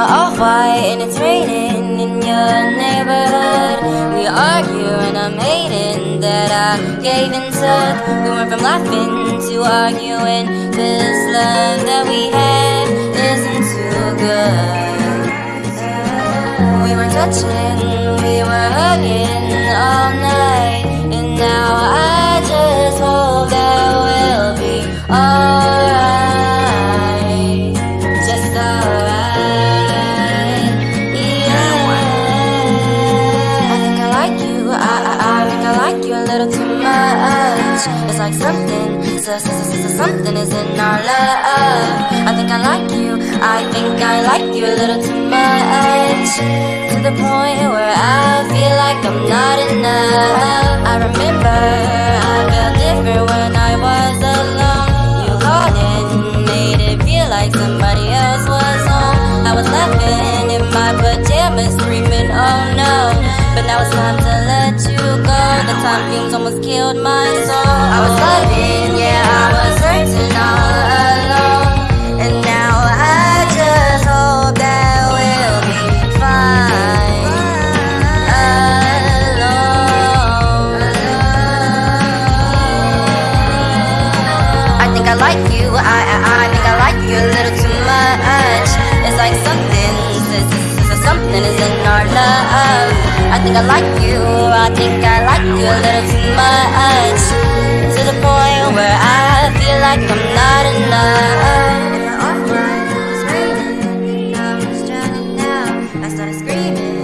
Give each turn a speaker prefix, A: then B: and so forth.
A: my off-white and it's raining in your neighborhood. We argue and I'm hating that I gave in to We went from laughing to arguing. This love that we had isn't too good. We were touching, we were hugging all night And now I much It's like something, so, so, so, so, something is in our love. I think I like you, I think I like you a little too much. To the point where I feel like I'm not enough. I remember I felt different when I was alone. You called and made it feel like somebody else was home I was laughing in my pajamas screaming oh no. But now it's time to time fumes almost killed my soul. I was loving, yeah I was hurting all alone. And now I just hope that we'll be fine. Alone I think I like you, I, I, I think I like you a little too much. It's like something, something is in our love I think I like you, I think I like you a little too much. To the point where I feel like I'm not enough. Screaming.